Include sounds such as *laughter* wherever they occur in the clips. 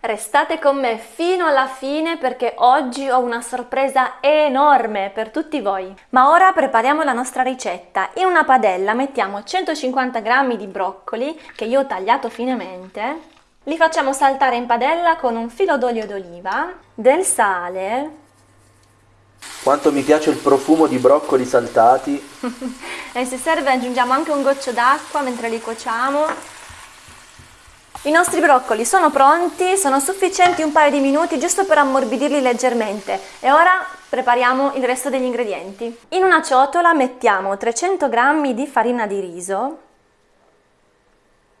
Restate con me fino alla fine perché oggi ho una sorpresa enorme per tutti voi. Ma ora prepariamo la nostra ricetta. In una padella mettiamo 150 g di broccoli che io ho tagliato finemente. Li facciamo saltare in padella con un filo d'olio d'oliva, del sale. Quanto mi piace il profumo di broccoli saltati. *laughs* e se serve aggiungiamo anche un goccio d'acqua mentre li cuociamo i nostri broccoli sono pronti, sono sufficienti un paio di minuti giusto per ammorbidirli leggermente e ora prepariamo il resto degli ingredienti. In una ciotola mettiamo 300 g di farina di riso,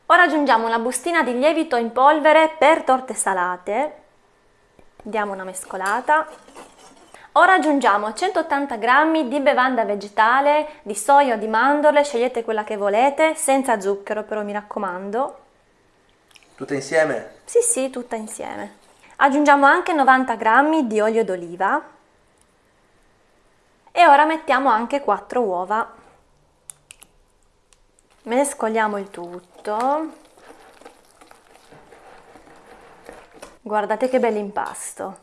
ora aggiungiamo una bustina di lievito in polvere per torte salate, diamo una mescolata, Ora aggiungiamo 180 g di bevanda vegetale, di soia o di mandorle, scegliete quella che volete, senza zucchero però mi raccomando. Tutta insieme? Sì, sì, tutta insieme. Aggiungiamo anche 90 g di olio d'oliva e ora mettiamo anche 4 uova. Mescoliamo il tutto. Guardate che bell'impasto.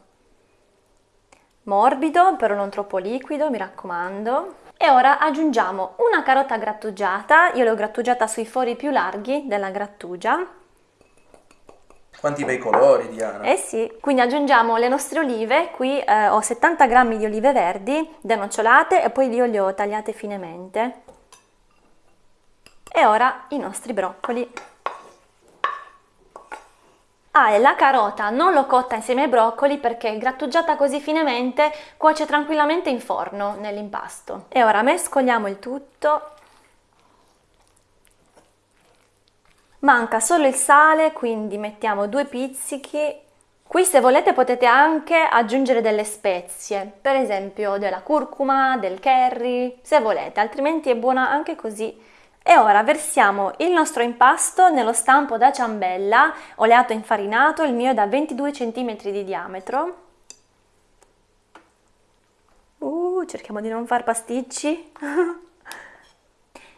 Morbido, però non troppo liquido, mi raccomando. E ora aggiungiamo una carota grattugiata, io l'ho grattugiata sui fori più larghi della grattugia quanti bei colori, Diana! Eh sì, quindi aggiungiamo le nostre olive, qui eh, ho 70 g di olive verdi denocciolate e poi io le ho tagliate finemente. E ora i nostri broccoli. Ah, e la carota non l'ho cotta insieme ai broccoli perché grattugiata così finemente cuoce tranquillamente in forno nell'impasto. E ora mescoliamo il tutto Manca solo il sale, quindi mettiamo due pizzichi. Qui se volete potete anche aggiungere delle spezie, per esempio della curcuma, del curry, se volete, altrimenti è buona anche così. E ora versiamo il nostro impasto nello stampo da ciambella, oleato infarinato, il mio è da 22 cm di diametro. Uh, cerchiamo di non far pasticci. *laughs*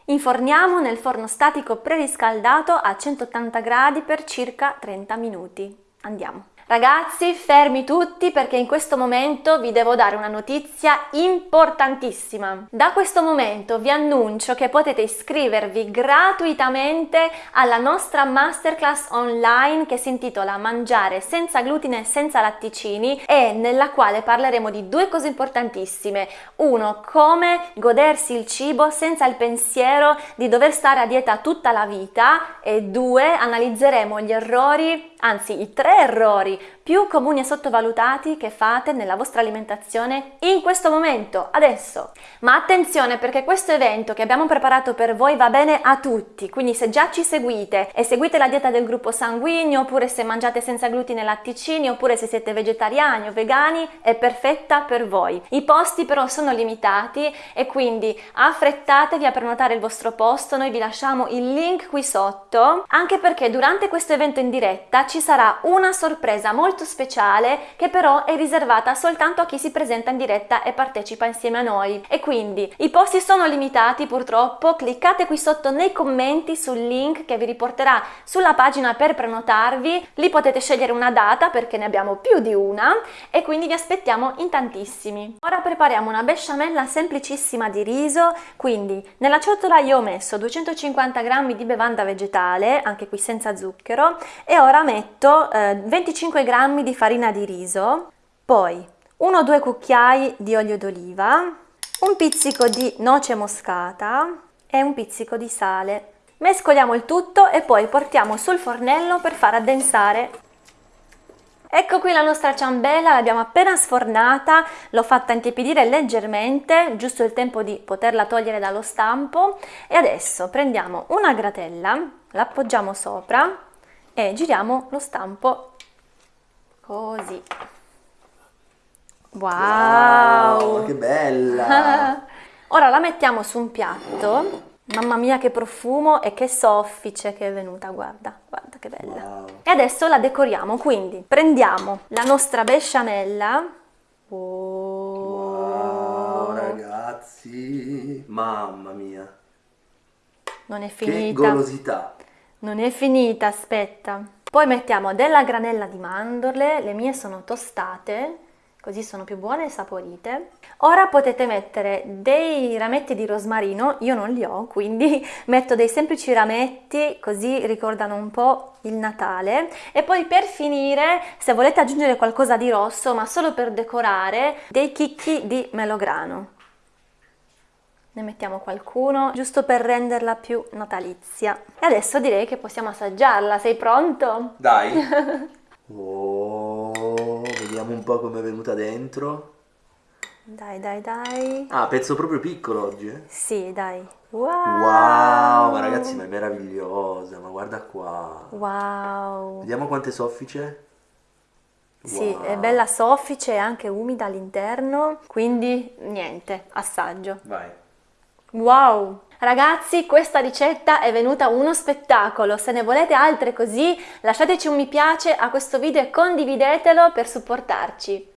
Inforniamo nel forno statico preriscaldato a 180 gradi per circa 30 minuti. Andiamo! Ragazzi, fermi tutti perché in questo momento vi devo dare una notizia importantissima. Da questo momento vi annuncio che potete iscrivervi gratuitamente alla nostra masterclass online che si intitola Mangiare senza glutine e senza latticini e nella quale parleremo di due cose importantissime. Uno, come godersi il cibo senza il pensiero di dover stare a dieta tutta la vita e due, analizzeremo gli errori anzi i tre errori body più comuni e sottovalutati che fate nella vostra alimentazione in questo momento, adesso. Ma attenzione perché questo evento che abbiamo preparato per voi va bene a tutti, quindi se già ci seguite e seguite la dieta del gruppo sanguigno, oppure se mangiate senza glutine e latticini, oppure se siete vegetariani o vegani, è perfetta per voi. I posti però sono limitati e quindi affrettatevi a prenotare il vostro posto, noi vi lasciamo il link qui sotto, anche perché durante questo evento in diretta ci sarà una sorpresa molto speciale che però è riservata soltanto a chi si presenta in diretta e partecipa insieme a noi. E quindi i posti sono limitati purtroppo, cliccate qui sotto nei commenti sul link che vi riporterà sulla pagina per prenotarvi, lì potete scegliere una data perché ne abbiamo più di una. E quindi vi aspettiamo in tantissimi. Ora prepariamo una besciamella semplicissima di riso, quindi nella ciotola io ho messo 250 g di bevanda vegetale, anche qui senza zucchero, e ora metto eh, 25 g di farina di riso, poi 1-2 cucchiai di olio d'oliva, un pizzico di noce moscata e un pizzico di sale. Mescoliamo il tutto e poi portiamo sul fornello per far addensare. Ecco qui la nostra ciambella, l'abbiamo appena sfornata, l'ho fatta intiepidire leggermente, giusto il tempo di poterla togliere dallo stampo e adesso prendiamo una gratella, l'appoggiamo sopra e giriamo lo stampo così. Wow! wow che bella! *laughs* Ora la mettiamo su un piatto. Mamma mia che profumo e che soffice che è venuta, guarda, guarda che bella. Wow. E adesso la decoriamo, quindi prendiamo la nostra besciamella. Oh. Wow, ragazzi, mamma mia. Non è finita. Che golosità. Non è finita, aspetta. Poi mettiamo della granella di mandorle, le mie sono tostate, così sono più buone e saporite. Ora potete mettere dei rametti di rosmarino, io non li ho, quindi *laughs* metto dei semplici rametti, così ricordano un po' il Natale. E poi per finire, se volete aggiungere qualcosa di rosso, ma solo per decorare, dei chicchi di melograno. Ne mettiamo qualcuno, giusto per renderla più natalizia. E adesso direi che possiamo assaggiarla, sei pronto? Dai! *laughs* oh, vediamo un po' come è venuta dentro. Dai, dai, dai. Ah, pezzo proprio piccolo oggi, eh? Sì, dai. Wow! Wow, ma ragazzi, ma è meravigliosa, ma guarda qua. Wow! Vediamo quante soffice. Sì, Wow. è bella soffice e anche umida all'interno, quindi niente, assaggio. Vai. Wow! Ragazzi, questa ricetta è venuta uno spettacolo. Se ne volete altre così, lasciateci un mi piace a questo video e condividetelo per supportarci.